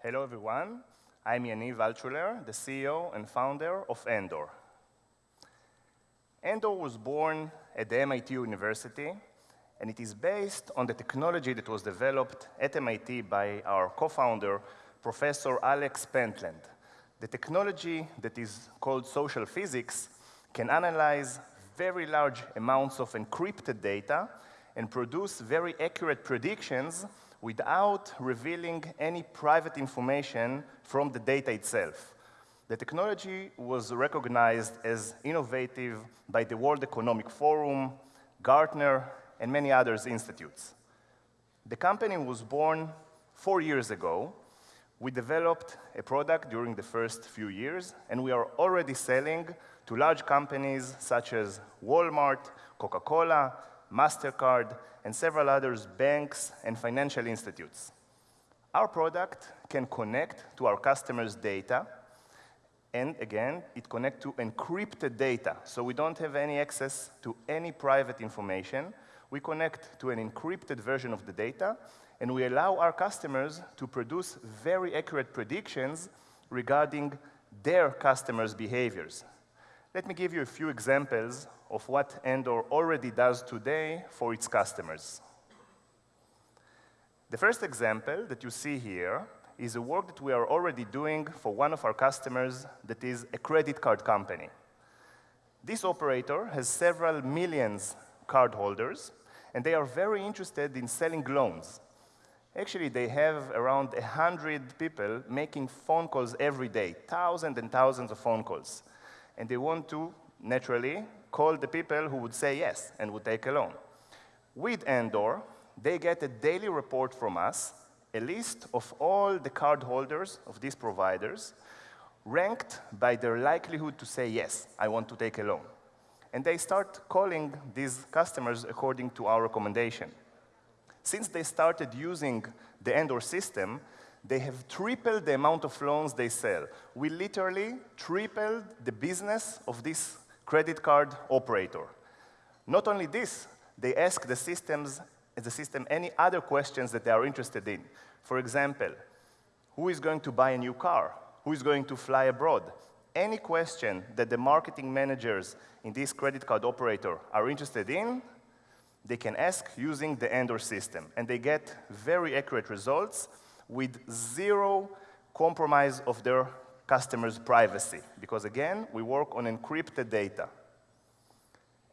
Hello, everyone. I'm Yaniv Altshuler, the CEO and founder of Endor. Endor was born at the MIT University, and it is based on the technology that was developed at MIT by our co-founder, Professor Alex Pentland. The technology that is called social physics can analyze very large amounts of encrypted data and produce very accurate predictions without revealing any private information from the data itself. The technology was recognized as innovative by the World Economic Forum, Gartner, and many other institutes. The company was born four years ago. We developed a product during the first few years, and we are already selling to large companies such as Walmart, Coca-Cola, MasterCard, and several others, banks and financial institutes. Our product can connect to our customers' data, and again, it connect to encrypted data, so we don't have any access to any private information. We connect to an encrypted version of the data, and we allow our customers to produce very accurate predictions regarding their customers' behaviors. Let me give you a few examples of what Endor already does today for its customers. The first example that you see here is a work that we are already doing for one of our customers that is a credit card company. This operator has several millions cardholders, and they are very interested in selling loans. Actually, they have around 100 people making phone calls every day, thousands and thousands of phone calls. And they want to, naturally, call the people who would say yes and would take a loan. With Endor, they get a daily report from us, a list of all the cardholders of these providers, ranked by their likelihood to say, yes, I want to take a loan. And they start calling these customers according to our recommendation. Since they started using the Endor system, they have tripled the amount of loans they sell. We literally tripled the business of this credit card operator. Not only this, they ask the systems, the system any other questions that they are interested in. For example, who is going to buy a new car? Who is going to fly abroad? Any question that the marketing managers in this credit card operator are interested in, they can ask using the Endor system, and they get very accurate results with zero compromise of their customers' privacy, because again, we work on encrypted data.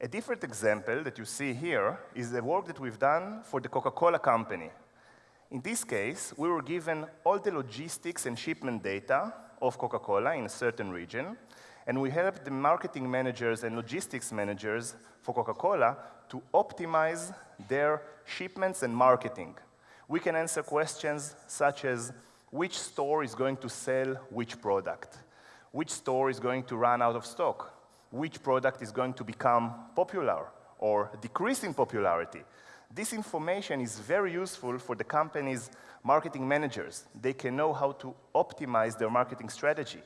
A different example that you see here is the work that we've done for the Coca-Cola Company. In this case, we were given all the logistics and shipment data of Coca-Cola in a certain region, and we helped the marketing managers and logistics managers for Coca-Cola to optimize their shipments and marketing. We can answer questions such as, which store is going to sell which product? Which store is going to run out of stock? Which product is going to become popular or decrease in popularity? This information is very useful for the company's marketing managers. They can know how to optimize their marketing strategy.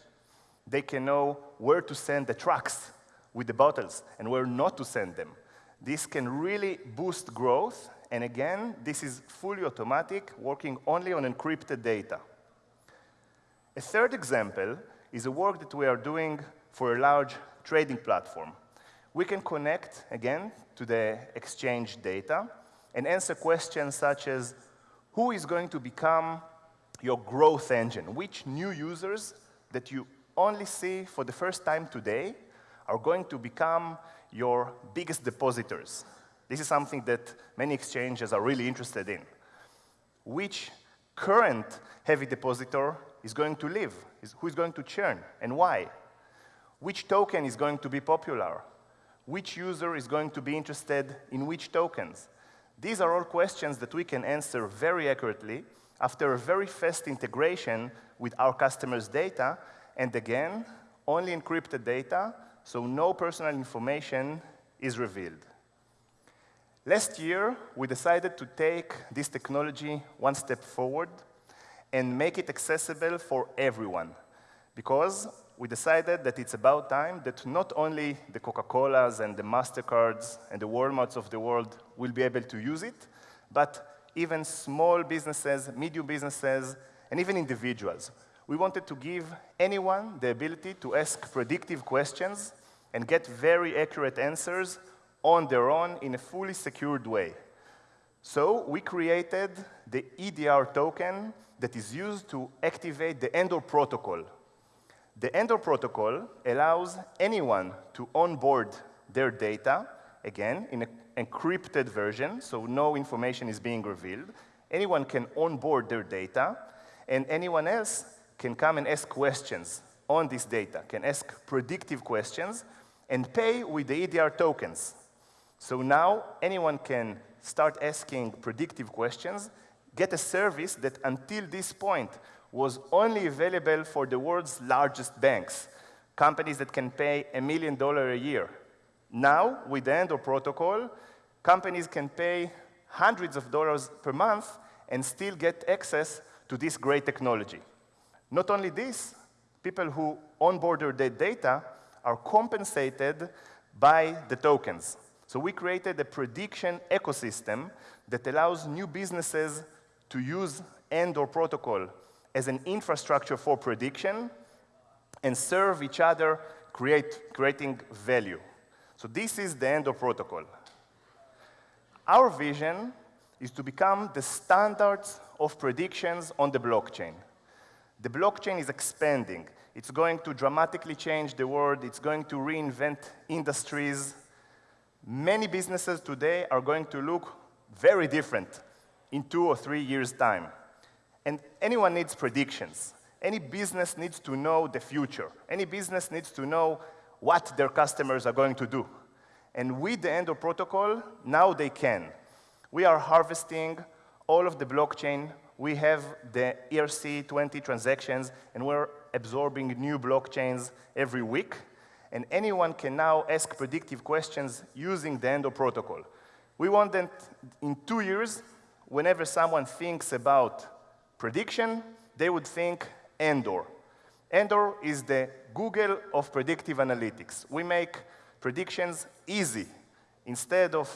They can know where to send the trucks with the bottles and where not to send them. This can really boost growth, and again, this is fully automatic, working only on encrypted data. A third example is a work that we are doing for a large trading platform. We can connect, again, to the exchange data and answer questions such as, who is going to become your growth engine? Which new users that you only see for the first time today are going to become your biggest depositors? This is something that many exchanges are really interested in. Which current heavy depositor is going to leave? Who is going to churn, and why? Which token is going to be popular? Which user is going to be interested in which tokens? These are all questions that we can answer very accurately after a very fast integration with our customers' data, and again, only encrypted data, so no personal information is revealed. Last year, we decided to take this technology one step forward and make it accessible for everyone, because we decided that it's about time that not only the Coca-Colas and the MasterCards and the Walmarts of the world will be able to use it, but even small businesses, medium businesses, and even individuals. We wanted to give anyone the ability to ask predictive questions and get very accurate answers on their own in a fully secured way. So we created the EDR token that is used to activate the Endor protocol. The Endor protocol allows anyone to onboard their data, again, in an encrypted version, so no information is being revealed. Anyone can onboard their data, and anyone else can come and ask questions on this data, can ask predictive questions, and pay with the EDR tokens. So now anyone can start asking predictive questions, get a service that until this point was only available for the world's largest banks, companies that can pay a million dollars a year. Now, with the Endor protocol, companies can pay hundreds of dollars per month and still get access to this great technology. Not only this, people who onboard their data are compensated by the tokens. So we created a prediction ecosystem that allows new businesses to use Endor protocol as an infrastructure for prediction and serve each other, create, creating value. So this is the Endor protocol. Our vision is to become the standards of predictions on the blockchain. The blockchain is expanding. It's going to dramatically change the world. It's going to reinvent industries. Many businesses today are going to look very different in two or three years' time. And anyone needs predictions. Any business needs to know the future. Any business needs to know what their customers are going to do. And with the Endor protocol, now they can. We are harvesting all of the blockchain. We have the ERC20 transactions, and we're absorbing new blockchains every week. And anyone can now ask predictive questions using the Endor protocol. We want that in two years, whenever someone thinks about prediction, they would think Endor. Endor is the Google of predictive analytics. We make predictions easy. Instead of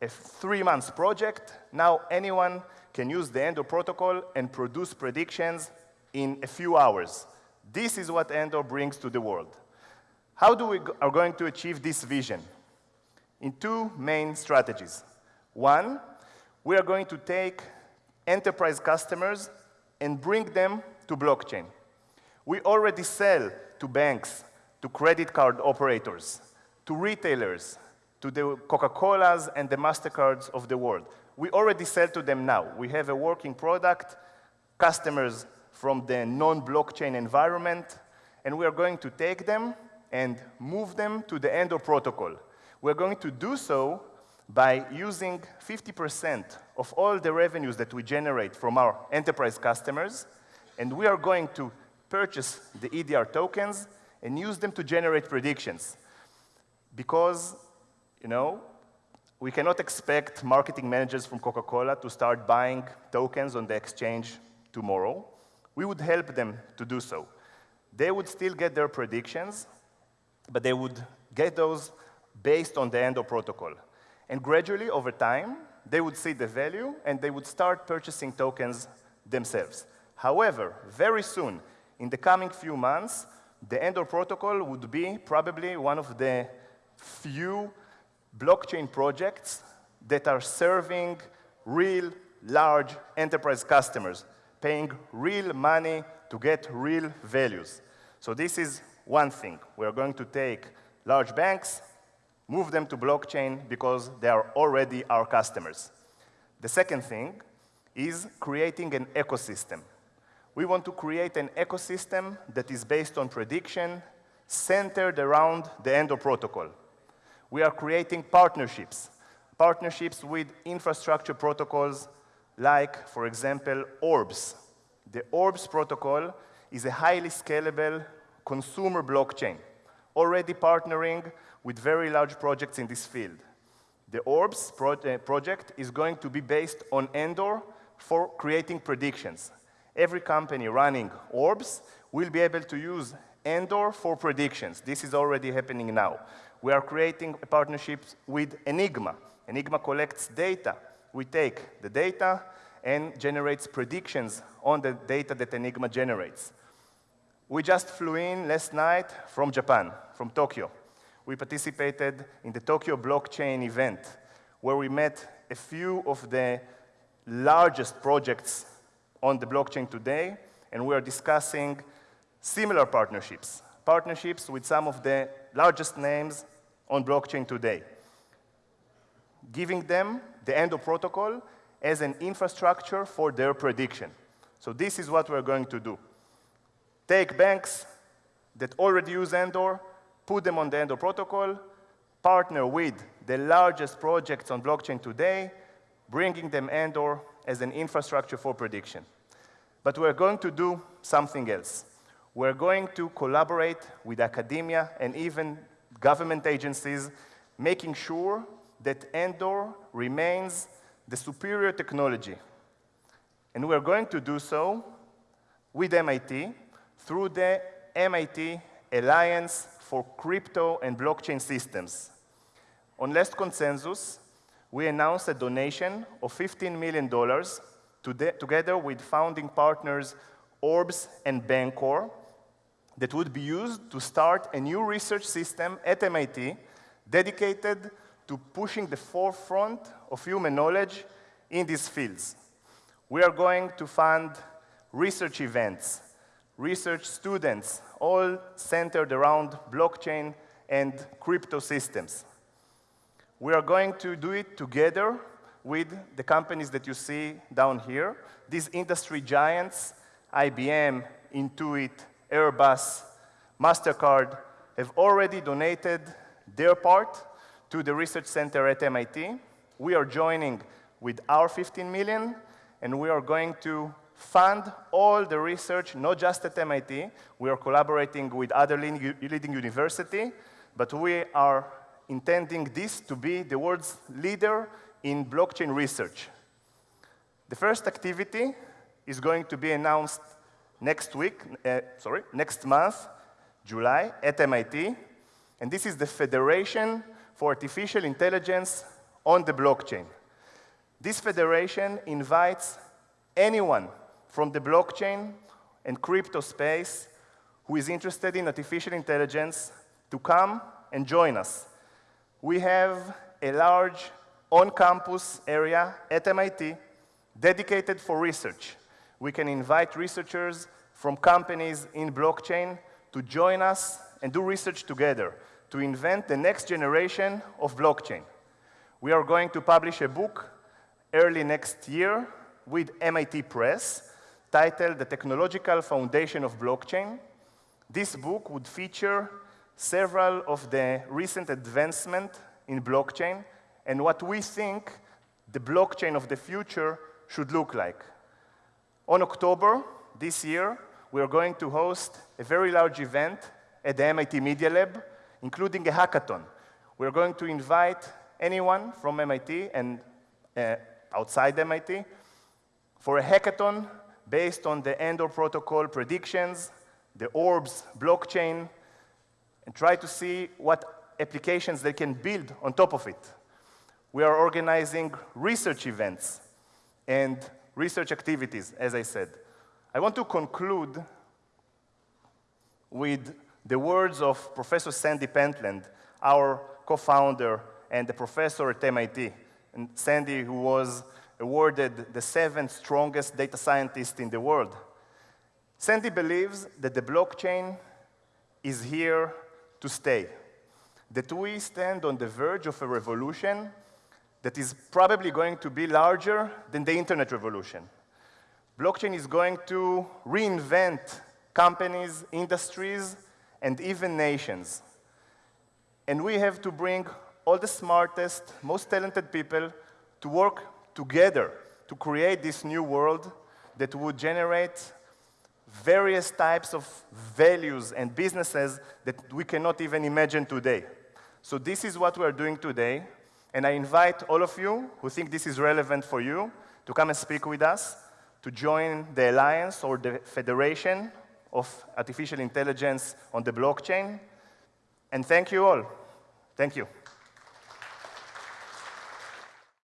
a three month project, now anyone can use the Endor protocol and produce predictions in a few hours. This is what Endor brings to the world. How do we are going to achieve this vision? In two main strategies. One, we are going to take enterprise customers and bring them to blockchain. We already sell to banks, to credit card operators, to retailers, to the Coca-Colas and the MasterCards of the world. We already sell to them now. We have a working product, customers from the non-blockchain environment, and we are going to take them and move them to the Endor protocol. We're going to do so by using 50% of all the revenues that we generate from our enterprise customers, and we are going to purchase the EDR tokens and use them to generate predictions. Because, you know, we cannot expect marketing managers from Coca-Cola to start buying tokens on the exchange tomorrow. We would help them to do so. They would still get their predictions, but they would get those based on the Endor protocol. And gradually, over time, they would see the value and they would start purchasing tokens themselves. However, very soon, in the coming few months, the Endor protocol would be probably one of the few blockchain projects that are serving real large enterprise customers, paying real money to get real values. So this is one thing. We are going to take large banks, move them to blockchain because they are already our customers. The second thing is creating an ecosystem. We want to create an ecosystem that is based on prediction, centered around the Endor protocol. We are creating partnerships, partnerships with infrastructure protocols like, for example, ORBS. The ORBS protocol is a highly scalable consumer blockchain, already partnering with very large projects in this field. The ORBS pro uh, project is going to be based on Endor for creating predictions. Every company running ORBS will be able to use Endor for predictions. This is already happening now. We are creating partnerships with Enigma. Enigma collects data. We take the data and generates predictions on the data that Enigma generates. We just flew in last night from Japan, from Tokyo. We participated in the Tokyo blockchain event, where we met a few of the largest projects on the blockchain today, and we are discussing similar partnerships, partnerships with some of the largest names on blockchain today, giving them the Endor protocol as an infrastructure for their prediction. So this is what we're going to do. Take banks that already use Endor, put them on the Endor protocol, partner with the largest projects on blockchain today, bringing them Endor as an infrastructure for prediction. But we're going to do something else. We're going to collaborate with academia and even government agencies, making sure that Endor remains the superior technology. And we're going to do so with MIT through the MIT Alliance for Crypto and Blockchain Systems. On last consensus, we announced a donation of $15 million to together with founding partners Orbs and Bancor that would be used to start a new research system at MIT dedicated to pushing the forefront of human knowledge in these fields. We are going to fund research events, research students, all centered around blockchain and crypto systems. We are going to do it together with the companies that you see down here, these industry giants, IBM, Intuit, Airbus, MasterCard, have already donated their part to the research center at MIT. We are joining with our 15 million, and we are going to fund all the research, not just at MIT. We are collaborating with other leading universities, but we are intending this to be the world's leader in blockchain research. The first activity is going to be announced next week, uh, sorry, next month, July, at MIT, and this is the Federation for Artificial Intelligence on the Blockchain. This federation invites anyone from the blockchain and crypto space who is interested in artificial intelligence to come and join us. We have a large on-campus area at MIT dedicated for research. We can invite researchers from companies in blockchain to join us and do research together to invent the next generation of blockchain. We are going to publish a book early next year with MIT Press titled The Technological Foundation of Blockchain. This book would feature several of the recent advancements in blockchain and what we think the blockchain of the future should look like. On October this year, we are going to host a very large event at the MIT Media Lab, including a hackathon. We're going to invite anyone from MIT and uh, outside MIT for a hackathon based on the Endor protocol predictions, the Orbs blockchain, and try to see what applications they can build on top of it. We are organizing research events and research activities, as I said. I want to conclude with the words of Professor Sandy Pentland, our co-founder and the professor at MIT. And Sandy, who was awarded the seventh strongest data scientist in the world. Sandy believes that the blockchain is here to stay, that we stand on the verge of a revolution that is probably going to be larger than the internet revolution. Blockchain is going to reinvent companies, industries, and even nations. And we have to bring all the smartest, most talented people to work together to create this new world that would generate various types of values and businesses that we cannot even imagine today. So this is what we're doing today, and I invite all of you who think this is relevant for you to come and speak with us, to join the Alliance or the Federation of Artificial Intelligence on the blockchain. And thank you all. Thank you.